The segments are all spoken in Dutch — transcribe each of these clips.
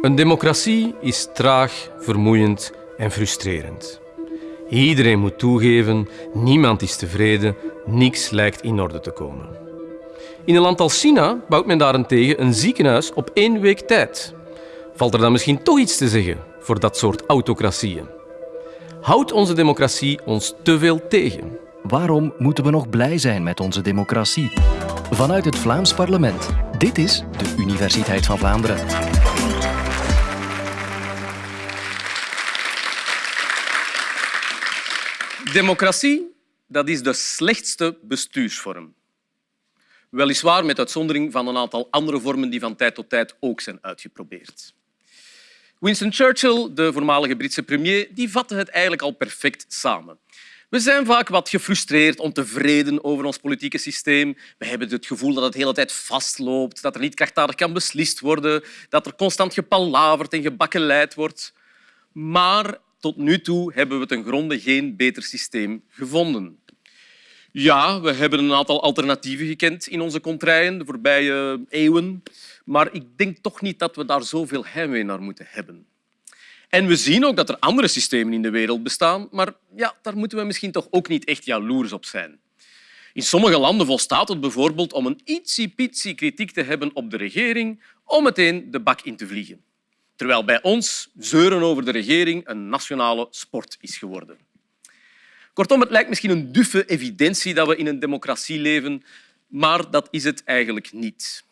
Een democratie is traag, vermoeiend en frustrerend. Iedereen moet toegeven, niemand is tevreden, niks lijkt in orde te komen. In een land als China bouwt men daarentegen een ziekenhuis op één week tijd. Valt er dan misschien toch iets te zeggen voor dat soort autocratieën? Houdt onze democratie ons te veel tegen? Waarom moeten we nog blij zijn met onze democratie? Vanuit het Vlaams parlement. Dit is de Universiteit van Vlaanderen. Democratie, dat is de slechtste bestuursvorm. Weliswaar met uitzondering van een aantal andere vormen die van tijd tot tijd ook zijn uitgeprobeerd. Winston Churchill, de voormalige Britse premier, die vatte het eigenlijk al perfect samen. We zijn vaak wat gefrustreerd, ontevreden over ons politieke systeem. We hebben het gevoel dat het de hele tijd vastloopt, dat er niet krachtdadig kan beslist worden, dat er constant gepalaverd en gebakkeleid wordt. Maar tot nu toe hebben we ten gronde geen beter systeem gevonden. Ja, we hebben een aantal alternatieven gekend in onze contraien de voorbije eeuwen, maar ik denk toch niet dat we daar zoveel heimwee naar moeten hebben. En we zien ook dat er andere systemen in de wereld bestaan, maar ja, daar moeten we misschien toch ook niet echt jaloers op zijn. In sommige landen volstaat het bijvoorbeeld om een ietsiepietsie kritiek te hebben op de regering om meteen de bak in te vliegen. Terwijl bij ons zeuren over de regering een nationale sport is geworden. Kortom, het lijkt misschien een duffe evidentie dat we in een democratie leven, maar dat is het eigenlijk niet.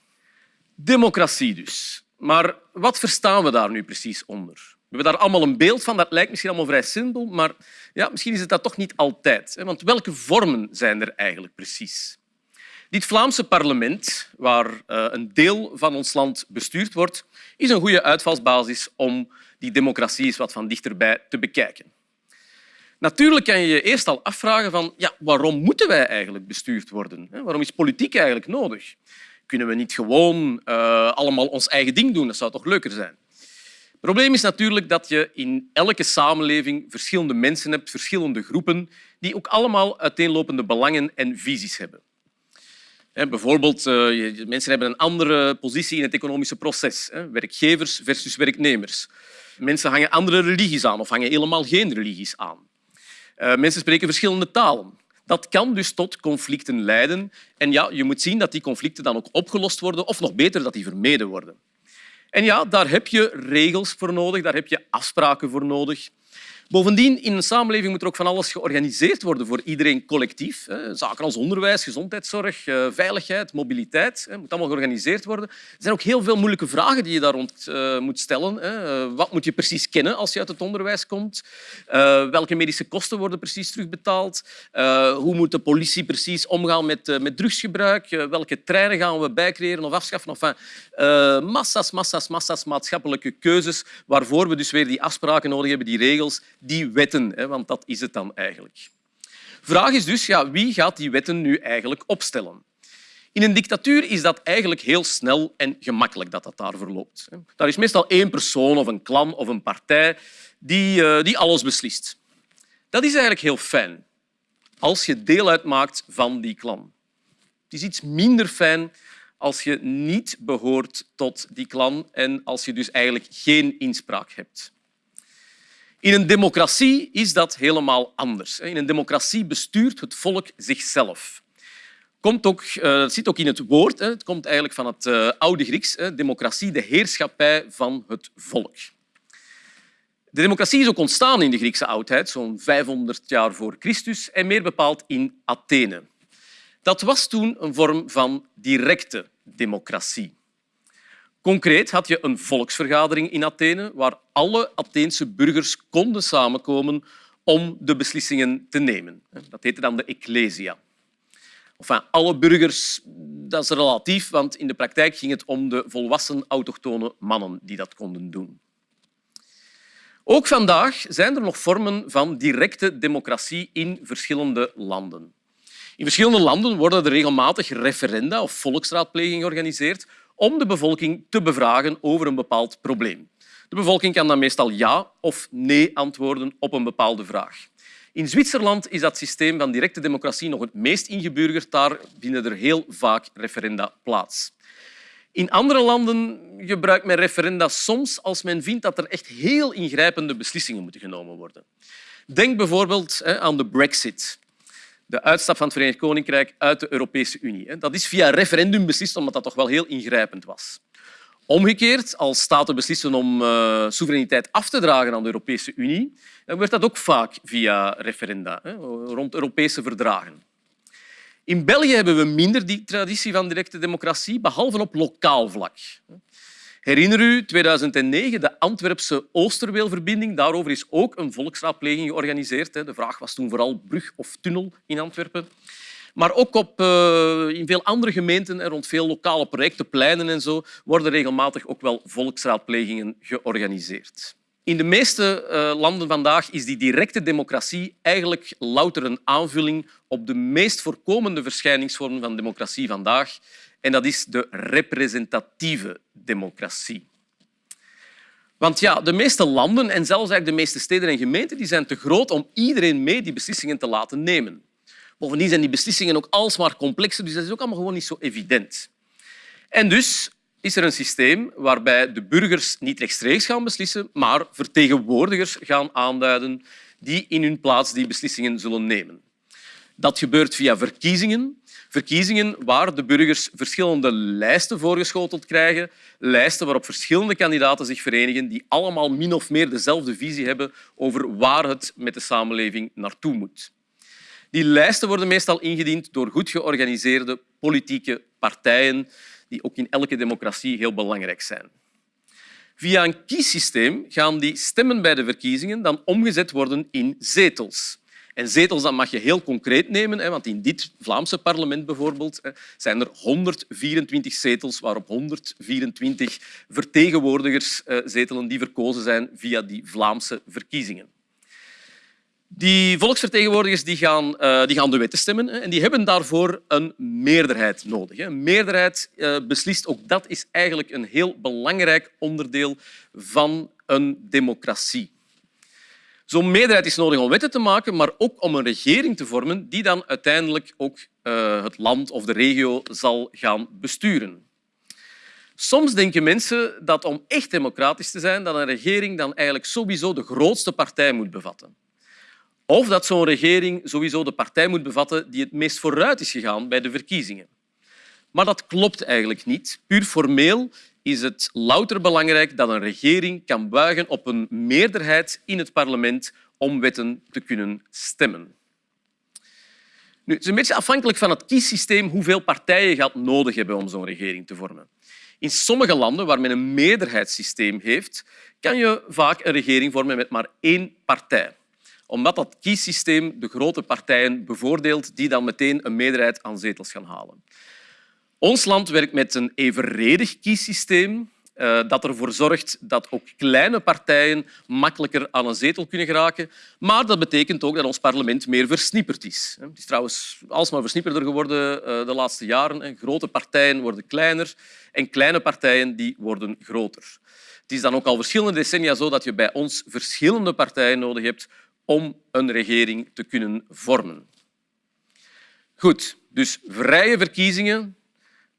Democratie dus. Maar wat verstaan we daar nu precies onder? We hebben daar allemaal een beeld van. Dat lijkt misschien allemaal vrij simpel, maar ja, misschien is het dat toch niet altijd. Want welke vormen zijn er eigenlijk precies? Dit Vlaamse parlement, waar eh, een deel van ons land bestuurd wordt, is een goede uitvalsbasis om die democratie eens wat van dichterbij te bekijken. Natuurlijk kan je je eerst al afvragen van ja, waarom moeten wij eigenlijk bestuurd worden? Waarom is politiek eigenlijk nodig? Kunnen we niet gewoon uh, allemaal ons eigen ding doen? Dat zou toch leuker zijn? Het probleem is natuurlijk dat je in elke samenleving verschillende mensen hebt, verschillende groepen, die ook allemaal uiteenlopende belangen en visies hebben. Bijvoorbeeld, uh, mensen hebben een andere positie in het economische proces. Werkgevers versus werknemers. Mensen hangen andere religies aan of hangen helemaal geen religies aan. Uh, mensen spreken verschillende talen. Dat kan dus tot conflicten leiden. En ja, je moet zien dat die conflicten dan ook opgelost worden, of nog beter, dat die vermeden worden. En ja, daar heb je regels voor nodig, daar heb je afspraken voor nodig. Bovendien, in een samenleving moet er ook van alles georganiseerd worden voor iedereen collectief. Zaken als onderwijs, gezondheidszorg, eh, veiligheid, mobiliteit. Moet allemaal georganiseerd worden. Er zijn ook heel veel moeilijke vragen die je daar rond eh, moet stellen. Eh, wat moet je precies kennen als je uit het onderwijs komt? Welke medische kosten worden precies terugbetaald? Hoe moet de politie precies omgaan met, met drugsgebruik? Welke treinen gaan we bijcreëren of afschaffen? Enfin, massa's, massa's, massa's maatschappelijke keuzes waarvoor we dus weer die afspraken nodig hebben, die regels die wetten, want dat is het dan eigenlijk. Vraag is dus, ja, wie gaat die wetten nu eigenlijk opstellen? In een dictatuur is dat eigenlijk heel snel en gemakkelijk dat dat daar verloopt. Daar is meestal één persoon of een klan of een partij die, eh, die alles beslist. Dat is eigenlijk heel fijn als je deel uitmaakt van die klan. Het is iets minder fijn als je niet behoort tot die klan en als je dus eigenlijk geen inspraak hebt. In een democratie is dat helemaal anders. In een democratie bestuurt het volk zichzelf. Komt ook, uh, zit ook in het woord. Het komt eigenlijk van het uh, oude Grieks. Democratie, de heerschappij van het volk. De democratie is ook ontstaan in de Griekse oudheid, zo'n 500 jaar voor Christus, en meer bepaald in Athene. Dat was toen een vorm van directe democratie. Concreet had je een volksvergadering in Athene waar alle Atheense burgers konden samenkomen om de beslissingen te nemen. Dat heette dan de Ecclesia. Enfin, alle burgers, dat is relatief, want in de praktijk ging het om de volwassen autochtone mannen die dat konden doen. Ook vandaag zijn er nog vormen van directe democratie in verschillende landen. In verschillende landen worden er regelmatig referenda of volksraadplegingen georganiseerd om de bevolking te bevragen over een bepaald probleem. De bevolking kan dan meestal ja of nee antwoorden op een bepaalde vraag. In Zwitserland is dat systeem van directe democratie nog het meest ingeburgerd. Daar vinden er heel vaak referenda plaats. In andere landen gebruikt men referenda soms als men vindt dat er echt heel ingrijpende beslissingen moeten genomen worden. Denk bijvoorbeeld aan de brexit, de uitstap van het Verenigd Koninkrijk uit de Europese Unie. Dat is via referendum beslist, omdat dat toch wel heel ingrijpend was. Omgekeerd, als staten beslissen om uh, soevereiniteit af te dragen aan de Europese Unie, dan werd dat ook vaak via referenda, hè, rond Europese verdragen. In België hebben we minder die traditie van directe democratie, behalve op lokaal vlak. Herinner u 2009 de Antwerpse Oosterweelverbinding? Daarover is ook een volksraadpleging georganiseerd. De vraag was toen vooral brug of tunnel in Antwerpen. Maar ook op, uh, in veel andere gemeenten en rond veel lokale projecten, pleinen en zo, worden regelmatig ook wel volksraadplegingen georganiseerd. In de meeste uh, landen vandaag is die directe democratie eigenlijk louter een aanvulling op de meest voorkomende verschijningsvorm van democratie vandaag. En dat is de representatieve democratie. Want ja, de meeste landen en zelfs eigenlijk de meeste steden en gemeenten die zijn te groot om iedereen mee die beslissingen te laten nemen. Bovendien zijn die beslissingen ook alsmaar complexer, dus dat is ook allemaal gewoon niet zo evident. En dus is er een systeem waarbij de burgers niet rechtstreeks gaan beslissen, maar vertegenwoordigers gaan aanduiden die in hun plaats die beslissingen zullen nemen. Dat gebeurt via verkiezingen. Verkiezingen waar de burgers verschillende lijsten voorgeschoteld krijgen. Lijsten waarop verschillende kandidaten zich verenigen die allemaal min of meer dezelfde visie hebben over waar het met de samenleving naartoe moet. Die lijsten worden meestal ingediend door goed georganiseerde politieke partijen die ook in elke democratie heel belangrijk zijn. Via een kiessysteem gaan die stemmen bij de verkiezingen dan omgezet worden in zetels. En zetels dat mag je heel concreet nemen, want in dit Vlaamse parlement bijvoorbeeld zijn er 124 zetels waarop 124 vertegenwoordigers eh, zetelen die verkozen zijn via die Vlaamse verkiezingen. Die volksvertegenwoordigers die gaan, uh, die gaan de wetten stemmen en die hebben daarvoor een meerderheid nodig. Een meerderheid uh, beslist, ook dat is eigenlijk een heel belangrijk onderdeel van een democratie. Zo'n meerderheid is nodig om wetten te maken, maar ook om een regering te vormen die dan uiteindelijk ook uh, het land of de regio zal gaan besturen. Soms denken mensen dat om echt democratisch te zijn, dat een regering dan eigenlijk sowieso de grootste partij moet bevatten. Of dat zo'n regering sowieso de partij moet bevatten die het meest vooruit is gegaan bij de verkiezingen. Maar dat klopt eigenlijk niet. Puur formeel is het louter belangrijk dat een regering kan buigen op een meerderheid in het parlement om wetten te kunnen stemmen. Nu, het is een beetje afhankelijk van het kiessysteem hoeveel partijen je gaat nodig hebben om zo'n regering te vormen. In sommige landen waar men een meerderheidssysteem heeft, kan je vaak een regering vormen met maar één partij omdat dat kiessysteem de grote partijen bevoordeelt die dan meteen een meerderheid aan zetels gaan halen. Ons land werkt met een evenredig kiessysteem eh, dat ervoor zorgt dat ook kleine partijen makkelijker aan een zetel kunnen geraken. Maar dat betekent ook dat ons parlement meer versnipperd is. Het is trouwens alsmaar versnipperder geworden eh, de laatste jaren. Grote partijen worden kleiner en kleine partijen die worden groter. Het is dan ook al verschillende decennia zo dat je bij ons verschillende partijen nodig hebt om een regering te kunnen vormen. Goed, dus vrije verkiezingen.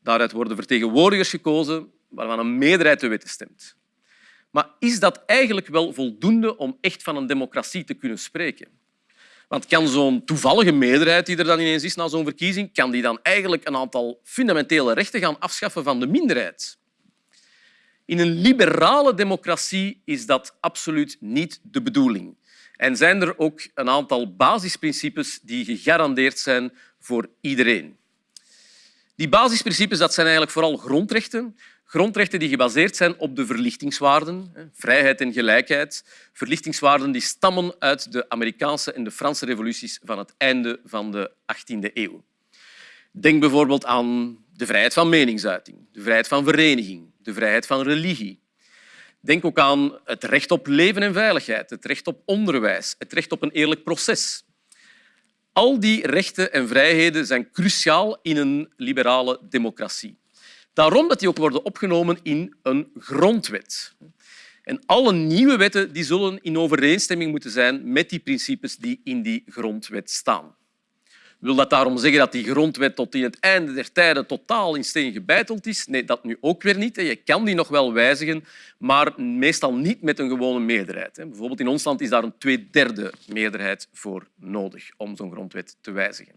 Daaruit worden vertegenwoordigers gekozen waarvan een meerderheid de wetten stemt. Maar is dat eigenlijk wel voldoende om echt van een democratie te kunnen spreken? Want kan zo'n toevallige meerderheid die er dan ineens is na zo'n verkiezing, kan die dan eigenlijk een aantal fundamentele rechten gaan afschaffen van de minderheid? In een liberale democratie is dat absoluut niet de bedoeling. En zijn er ook een aantal basisprincipes die gegarandeerd zijn voor iedereen. Die basisprincipes dat zijn eigenlijk vooral grondrechten. Grondrechten die gebaseerd zijn op de verlichtingswaarden, vrijheid en gelijkheid. Verlichtingswaarden die stammen uit de Amerikaanse en de Franse revoluties van het einde van de 18e eeuw. Denk bijvoorbeeld aan de vrijheid van meningsuiting, de vrijheid van vereniging, de vrijheid van religie, Denk ook aan het recht op leven en veiligheid, het recht op onderwijs, het recht op een eerlijk proces. Al die rechten en vrijheden zijn cruciaal in een liberale democratie. Daarom dat die ook worden opgenomen in een grondwet. En alle nieuwe wetten die zullen in overeenstemming moeten zijn met die principes die in die grondwet staan. Wil dat daarom zeggen dat die grondwet tot in het einde der tijden totaal in steen gebeiteld is? Nee, dat nu ook weer niet. Je kan die nog wel wijzigen, maar meestal niet met een gewone meerderheid. Bijvoorbeeld in ons land is daar een tweederde meerderheid voor nodig om zo'n grondwet te wijzigen.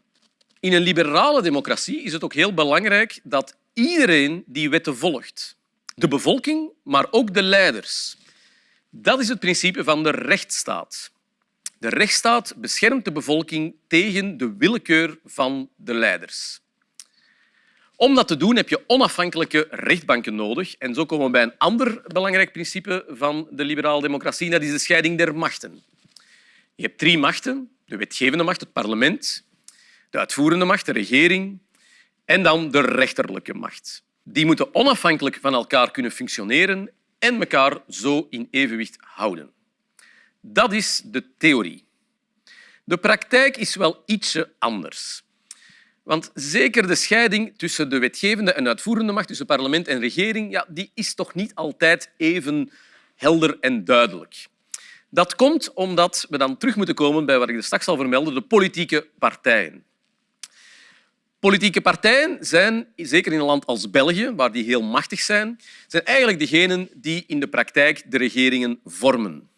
In een liberale democratie is het ook heel belangrijk dat iedereen die wetten volgt. De bevolking, maar ook de leiders. Dat is het principe van de rechtsstaat. De rechtsstaat beschermt de bevolking tegen de willekeur van de leiders. Om dat te doen heb je onafhankelijke rechtbanken nodig. En zo komen we bij een ander belangrijk principe van de liberale democratie, dat is de scheiding der machten. Je hebt drie machten. De wetgevende macht, het parlement, de uitvoerende macht, de regering, en dan de rechterlijke macht. Die moeten onafhankelijk van elkaar kunnen functioneren en elkaar zo in evenwicht houden. Dat is de theorie. De praktijk is wel ietsje anders. Want zeker de scheiding tussen de wetgevende en uitvoerende macht, tussen parlement en regering, ja, die is toch niet altijd even helder en duidelijk. Dat komt omdat we dan terug moeten komen bij wat ik straks zal vermelden, de politieke partijen. Politieke partijen zijn, zeker in een land als België, waar die heel machtig zijn, zijn eigenlijk degenen die in de praktijk de regeringen vormen.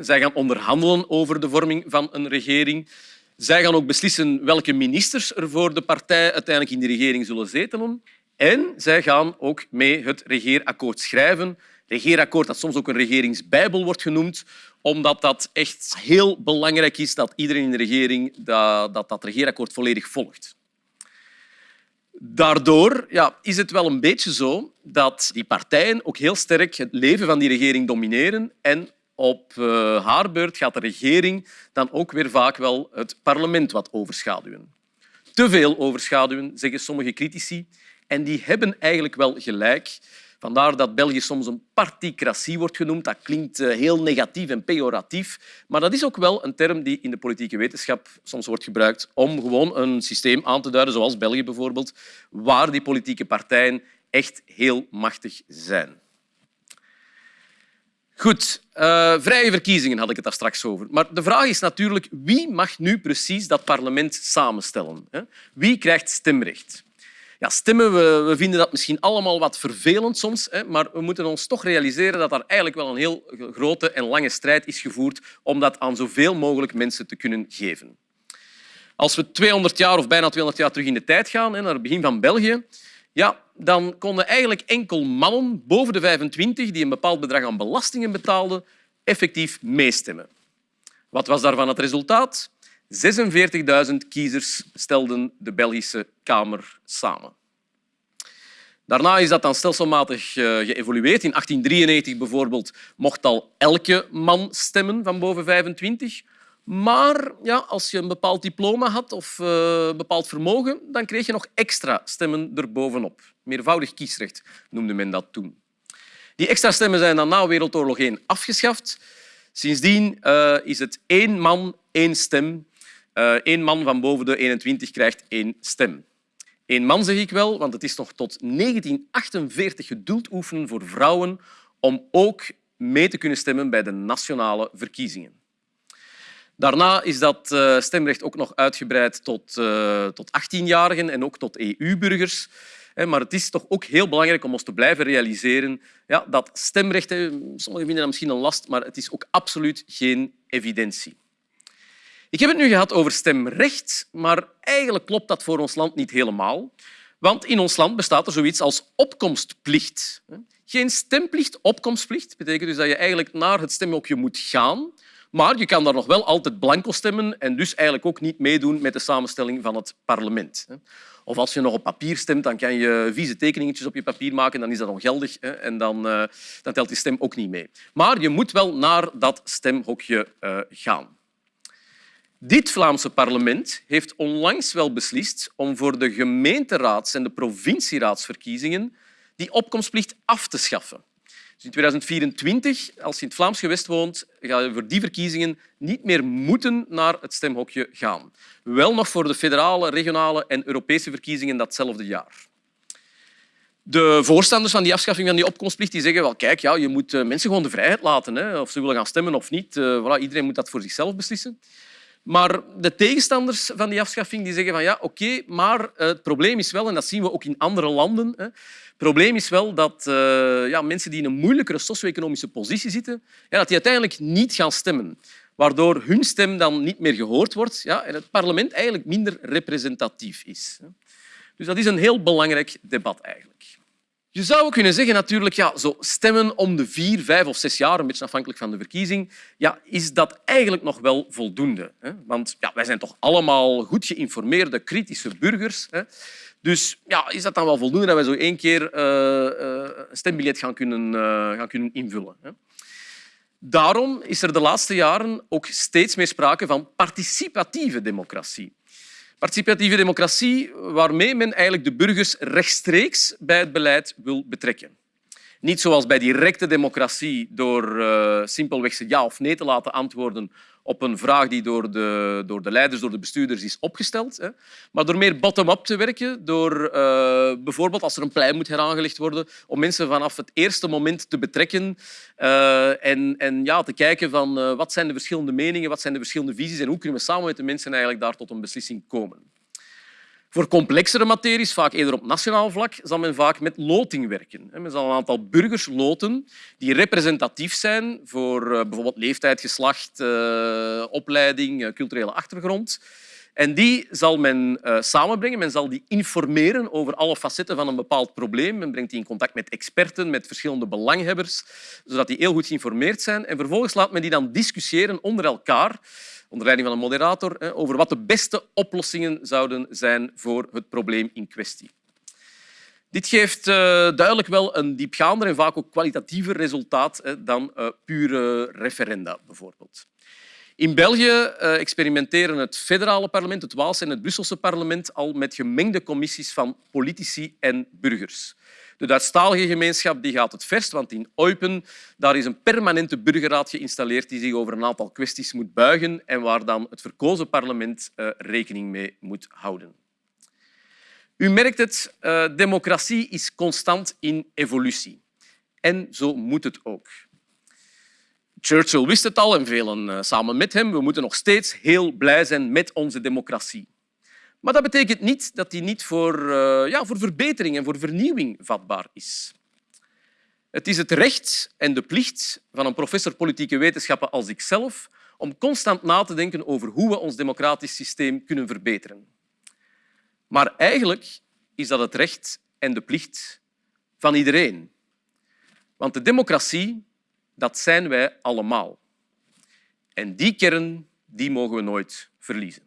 Zij gaan onderhandelen over de vorming van een regering. Zij gaan ook beslissen welke ministers er voor de partij uiteindelijk in de regering zullen zetelen. En zij gaan ook mee het regeerakkoord schrijven. Regeerakkoord dat soms ook een regeringsbijbel wordt genoemd, omdat dat echt heel belangrijk is dat iedereen in de regering dat, dat, dat regeerakkoord volledig volgt. Daardoor ja, is het wel een beetje zo dat die partijen ook heel sterk het leven van die regering domineren en op uh, haar beurt gaat de regering dan ook weer vaak wel het parlement wat overschaduwen. Te veel overschaduwen, zeggen sommige critici. En die hebben eigenlijk wel gelijk. Vandaar dat België soms een particratie wordt genoemd. Dat klinkt eh, heel negatief en pejoratief. Maar dat is ook wel een term die in de politieke wetenschap soms wordt gebruikt om gewoon een systeem aan te duiden, zoals België bijvoorbeeld, waar die politieke partijen echt heel machtig zijn. Goed, uh, vrije verkiezingen had ik het daar straks over. Maar de vraag is natuurlijk wie mag nu precies dat parlement samenstellen? Wie krijgt stemrecht? Ja, stemmen, we, we, vinden dat misschien allemaal wat vervelend soms, hè, maar we moeten ons toch realiseren dat er eigenlijk wel een heel grote en lange strijd is gevoerd om dat aan zoveel mogelijk mensen te kunnen geven. Als we 200 jaar of bijna 200 jaar terug in de tijd gaan, naar het begin van België, ja, dan konden eigenlijk enkel mannen boven de 25 die een bepaald bedrag aan belastingen betaalden, effectief meestemmen. Wat was daarvan het resultaat? 46.000 kiezers stelden de Belgische Kamer samen. Daarna is dat dan stelselmatig eh, geëvolueerd. In 1893 bijvoorbeeld mocht al elke man stemmen van boven 25. Maar ja, als je een bepaald diploma had of uh, bepaald vermogen, dan kreeg je nog extra stemmen erbovenop. Meervoudig kiesrecht noemde men dat toen. Die extra stemmen zijn dan na Wereldoorlog 1 afgeschaft. Sindsdien uh, is het één man, één stem. Eén uh, man van boven de 21 krijgt één stem. Eén man zeg ik wel, want het is nog tot 1948 geduld oefenen voor vrouwen om ook mee te kunnen stemmen bij de nationale verkiezingen. Daarna is dat eh, stemrecht ook nog uitgebreid tot, uh, tot 18-jarigen en ook tot EU-burgers. Maar het is toch ook heel belangrijk om ons te blijven realiseren ja, dat stemrecht, sommigen vinden dat misschien een last, maar het is ook absoluut geen evidentie. Ik heb het nu gehad over stemrecht, maar eigenlijk klopt dat voor ons land niet helemaal. Want in ons land bestaat er zoiets als opkomstplicht. Geen stemplicht, opkomstplicht betekent dus dat je eigenlijk naar het stemhokje moet gaan maar je kan daar nog wel altijd blanco stemmen en dus eigenlijk ook niet meedoen met de samenstelling van het parlement. Of als je nog op papier stemt, dan kan je vieze tekeningetjes op je papier maken, dan is dat ongeldig en dan, uh, dan telt die stem ook niet mee. Maar je moet wel naar dat stemhokje uh, gaan. Dit Vlaamse parlement heeft onlangs wel beslist om voor de gemeenteraads- en de provincieraadsverkiezingen die opkomstplicht af te schaffen. Dus in 2024, als je in het Vlaams gewest woont, ga je voor die verkiezingen niet meer moeten naar het stemhokje gaan. Wel nog voor de federale, regionale en Europese verkiezingen datzelfde jaar. De voorstanders van die afschaffing van die opkomstplicht die zeggen wel, kijk, ja, je moet eh, mensen gewoon de vrijheid laten, hè, of ze willen gaan stemmen of niet. Uh, voilà, iedereen moet dat voor zichzelf beslissen. Maar de tegenstanders van die afschaffing die zeggen van ja, oké, maar eh, het probleem is wel, en dat zien we ook in andere landen, hè, probleem is wel dat uh, ja, mensen die in een moeilijkere socio-economische positie zitten, ja, dat die uiteindelijk niet gaan stemmen. Waardoor hun stem dan niet meer gehoord wordt ja, en het parlement eigenlijk minder representatief is. Dus dat is een heel belangrijk debat eigenlijk. Je zou kunnen zeggen natuurlijk, ja, zo stemmen om de vier, vijf of zes jaar, een beetje afhankelijk van de verkiezing, ja, is dat eigenlijk nog wel voldoende. Hè? Want ja, wij zijn toch allemaal goed geïnformeerde, kritische burgers. Hè? Dus ja, is dat dan wel voldoende dat wij zo één keer uh, uh, een stembiljet gaan kunnen, uh, gaan kunnen invullen? Hè? Daarom is er de laatste jaren ook steeds meer sprake van participatieve democratie. Participatieve democratie waarmee men eigenlijk de burgers rechtstreeks bij het beleid wil betrekken. Niet zoals bij directe democratie door uh, simpelweg ze ja of nee te laten antwoorden op een vraag die door de, door de leiders, door de bestuurders is opgesteld. Hè. Maar door meer bottom-up te werken, door uh, bijvoorbeeld als er een plein moet heraangelegd worden, om mensen vanaf het eerste moment te betrekken uh, en, en ja, te kijken van wat zijn de verschillende meningen, wat zijn de verschillende visies en hoe kunnen we samen met de mensen eigenlijk daar tot een beslissing komen. Voor complexere materies, vaak eerder op nationaal vlak, zal men vaak met loting werken. Men zal een aantal burgers loten die representatief zijn voor eh, bijvoorbeeld leeftijd, geslacht, eh, opleiding, eh, culturele achtergrond. En die zal men samenbrengen. Men zal die informeren over alle facetten van een bepaald probleem. Men brengt die in contact met experten, met verschillende belanghebbers, zodat die heel goed geïnformeerd zijn. En vervolgens laat men die dan discussiëren onder elkaar onder leiding van een moderator, over wat de beste oplossingen zouden zijn voor het probleem in kwestie. Dit geeft uh, duidelijk wel een diepgaander en vaak ook kwalitatiever resultaat dan uh, pure referenda, bijvoorbeeld. In België uh, experimenteren het federale parlement, het Waalse en het Brusselse parlement al met gemengde commissies van politici en burgers. De Duitsstalige gemeenschap die gaat het verst, want in Eupen daar is een permanente burgerraad geïnstalleerd die zich over een aantal kwesties moet buigen en waar dan het verkozen parlement uh, rekening mee moet houden. U merkt het, uh, democratie is constant in evolutie. En zo moet het ook. Churchill wist het al en velen uh, samen met hem. We moeten nog steeds heel blij zijn met onze democratie. Maar dat betekent niet dat die niet voor, uh, ja, voor verbetering en voor vernieuwing vatbaar is. Het is het recht en de plicht van een professor politieke wetenschappen als ikzelf om constant na te denken over hoe we ons democratisch systeem kunnen verbeteren. Maar eigenlijk is dat het recht en de plicht van iedereen. Want de democratie, dat zijn wij allemaal. En die kern die mogen we nooit verliezen.